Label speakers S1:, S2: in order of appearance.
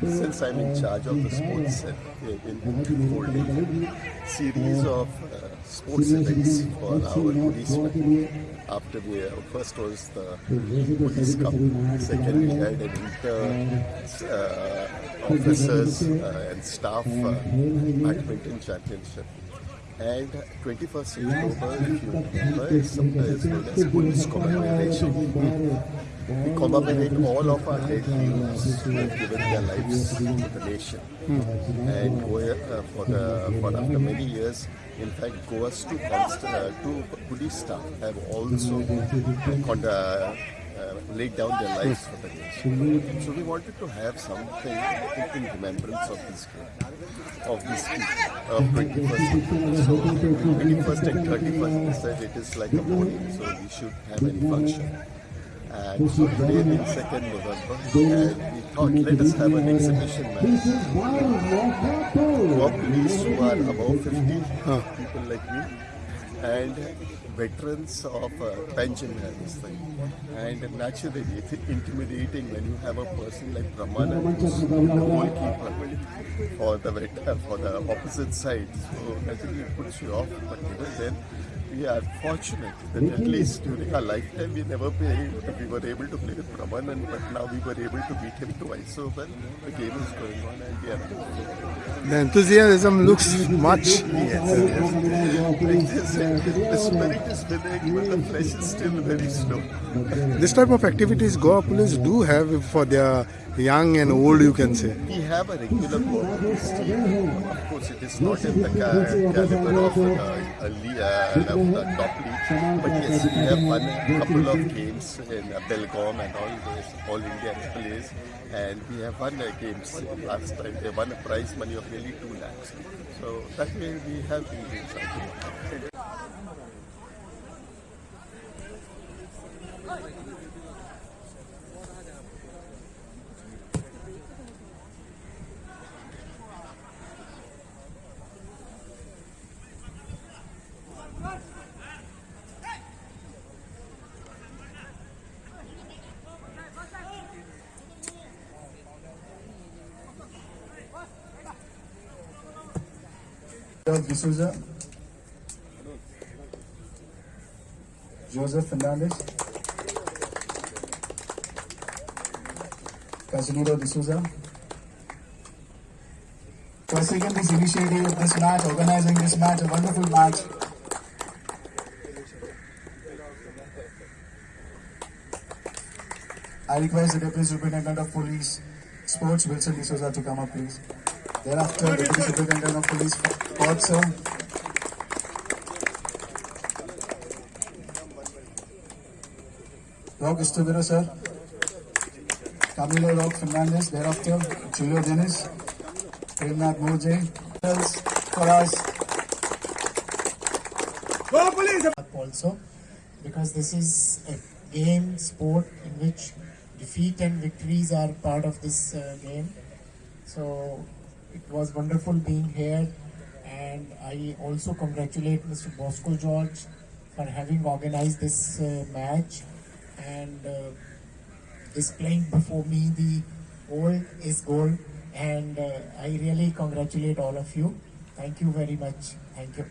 S1: since I'm in charge of the sports uh, in holding series of uh, sports events for our policemen. After we uh, first was the police cup, second we had an inter uh, officers uh, and staff uh, badminton championship. And 21st October, if you remember, is sometimes known as police commemoration. We commemorate all of our dead heroes who have given their lives to the nation. And Goa, uh, for, the, for after many years, in fact, Goa's two, const- uh, two police staff have also con- uh, uh, laid down their lives for the nation. So we wanted to have something in remembrance of this day, of this of 21st. So 21st and 31st, we said it is like a mourning, so we should have any function. And today being 2nd November, and we thought let us have an exhibition match. Goa police who are above 50, people like me, and veterans of uh, pension and this thing. And naturally, it's intimidating when you have a person like Brahmanand who's the goalkeeper for the vet, uh, for the opposite side. So naturally, it puts you off. But even then, we are fortunate that at least during our lifetime we never played, we were able to play with Brahmanand, but now we were able to beat him twice. So well, the game is going on and we are
S2: The enthusiasm looks much.
S1: like this. The spirit is winning, but the flesh is still very slow.
S2: This type of activities Goa police do have for their young and old, you can say.
S1: We have a regular police team. Of course, it is not in the ca- caliber of le- uh, of the top league, but yes, we have won a couple of games in uh, Belgaum and all those all India plays, and we have won games last time. They won a prize money of nearly two lakhs. So that way we have been doing something.
S3: Joseph D'Souza. Joseph Fernandez. Casimiro D'Souza. For taking this initiative of this match, organizing this match, a wonderful match. I request the Deputy Superintendent of Police, Sports, Wilson D'Souza to come up, please. Thereafter, Deputy Superintendent of Police, Port, sir. Rock Estuvero, sir. Camilo Rock Fernandez, thereafter, Julio Dennis, Premnath Murjay. For us. Also, because this is a game, sport in which defeat and victories are part of this uh, game. So it was wonderful being here, and I also congratulate Mr. Bosco George for having organized this uh, match and uh, displaying before me the old is gold. And uh, I really congratulate all of you. Thank you very much. Thank you.